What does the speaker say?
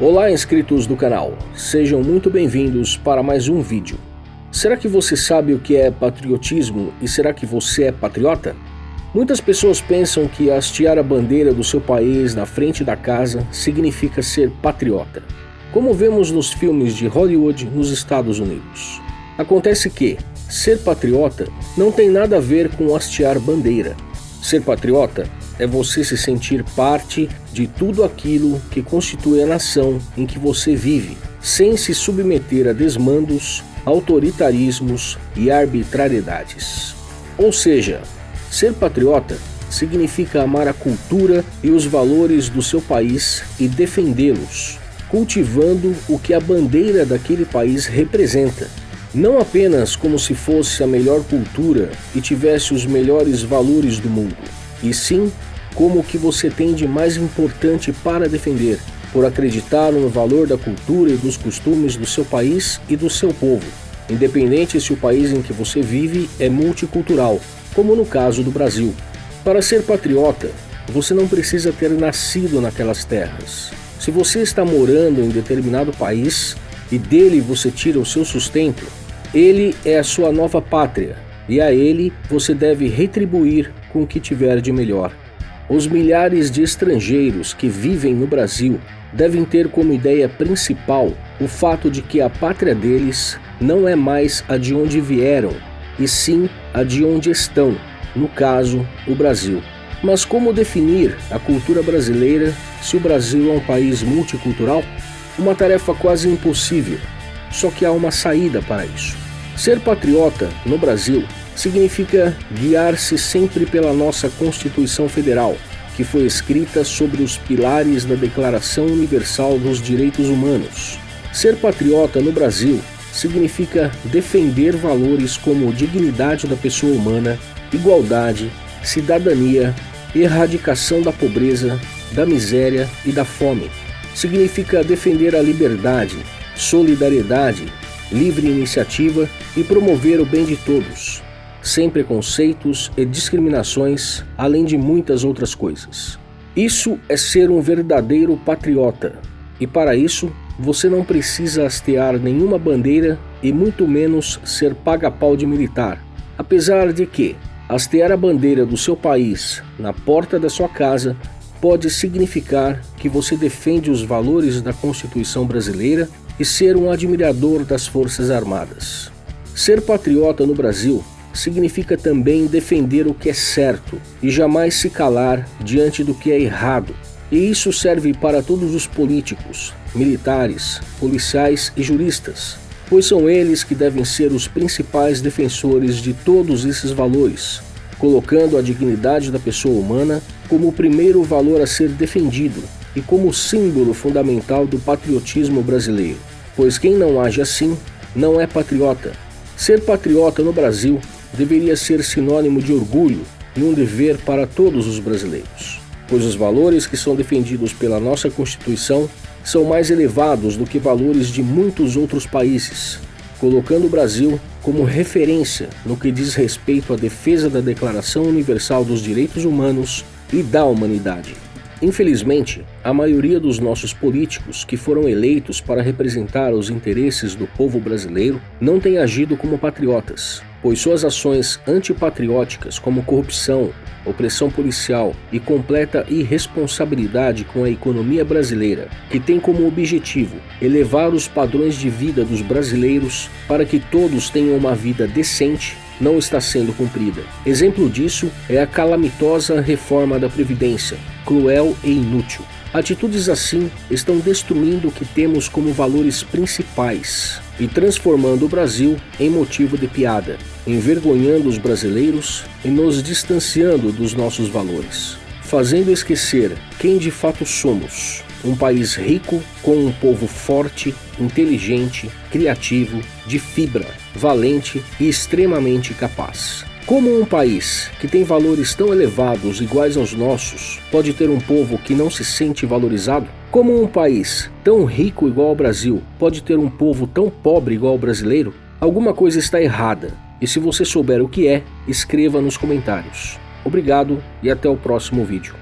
Olá inscritos do canal, sejam muito bem-vindos para mais um vídeo. Será que você sabe o que é patriotismo e será que você é patriota? Muitas pessoas pensam que hastear a bandeira do seu país na frente da casa significa ser patriota, como vemos nos filmes de Hollywood nos Estados Unidos. Acontece que, ser patriota não tem nada a ver com hastear bandeira. Ser patriota é você se sentir parte de tudo aquilo que constitui a nação em que você vive, sem se submeter a desmandos, autoritarismos e arbitrariedades. Ou seja, ser patriota significa amar a cultura e os valores do seu país e defendê-los, cultivando o que a bandeira daquele país representa, não apenas como se fosse a melhor cultura e tivesse os melhores valores do mundo, e sim como o que você tem de mais importante para defender, por acreditar no valor da cultura e dos costumes do seu país e do seu povo, independente se o país em que você vive é multicultural, como no caso do Brasil. Para ser patriota, você não precisa ter nascido naquelas terras. Se você está morando em determinado país e dele você tira o seu sustento, ele é a sua nova pátria e a ele você deve retribuir com o que tiver de melhor. Os milhares de estrangeiros que vivem no Brasil devem ter como ideia principal o fato de que a pátria deles não é mais a de onde vieram, e sim a de onde estão, no caso, o Brasil. Mas como definir a cultura brasileira se o Brasil é um país multicultural? Uma tarefa quase impossível, só que há uma saída para isso. Ser patriota no Brasil significa guiar-se sempre pela nossa Constituição Federal, que foi escrita sobre os pilares da Declaração Universal dos Direitos Humanos. Ser patriota no Brasil significa defender valores como dignidade da pessoa humana, igualdade, cidadania, erradicação da pobreza, da miséria e da fome. Significa defender a liberdade, solidariedade, livre iniciativa e promover o bem de todos, sem preconceitos e discriminações, além de muitas outras coisas. Isso é ser um verdadeiro patriota, e para isso você não precisa hastear nenhuma bandeira e muito menos ser paga-pau de militar, apesar de que hastear a bandeira do seu país na porta da sua casa pode significar que você defende os valores da Constituição brasileira e ser um admirador das Forças Armadas. Ser patriota no Brasil significa também defender o que é certo e jamais se calar diante do que é errado. E isso serve para todos os políticos, militares, policiais e juristas, pois são eles que devem ser os principais defensores de todos esses valores, colocando a dignidade da pessoa humana como o primeiro valor a ser defendido e como símbolo fundamental do patriotismo brasileiro, pois quem não age assim não é patriota. Ser patriota no Brasil deveria ser sinônimo de orgulho e um dever para todos os brasileiros, pois os valores que são defendidos pela nossa Constituição são mais elevados do que valores de muitos outros países, colocando o Brasil como referência no que diz respeito à defesa da Declaração Universal dos Direitos Humanos e da Humanidade. Infelizmente, a maioria dos nossos políticos que foram eleitos para representar os interesses do povo brasileiro não tem agido como patriotas, pois suas ações antipatrióticas como corrupção, opressão policial e completa irresponsabilidade com a economia brasileira, que tem como objetivo elevar os padrões de vida dos brasileiros para que todos tenham uma vida decente, não está sendo cumprida. Exemplo disso é a calamitosa reforma da Previdência, cruel e inútil. Atitudes assim estão destruindo o que temos como valores principais e transformando o Brasil em motivo de piada, envergonhando os brasileiros e nos distanciando dos nossos valores, fazendo esquecer quem de fato somos. Um país rico com um povo forte, inteligente, criativo, de fibra, valente e extremamente capaz. Como um país que tem valores tão elevados iguais aos nossos pode ter um povo que não se sente valorizado? Como um país tão rico igual ao Brasil pode ter um povo tão pobre igual ao brasileiro? Alguma coisa está errada, e se você souber o que é, escreva nos comentários. Obrigado e até o próximo vídeo.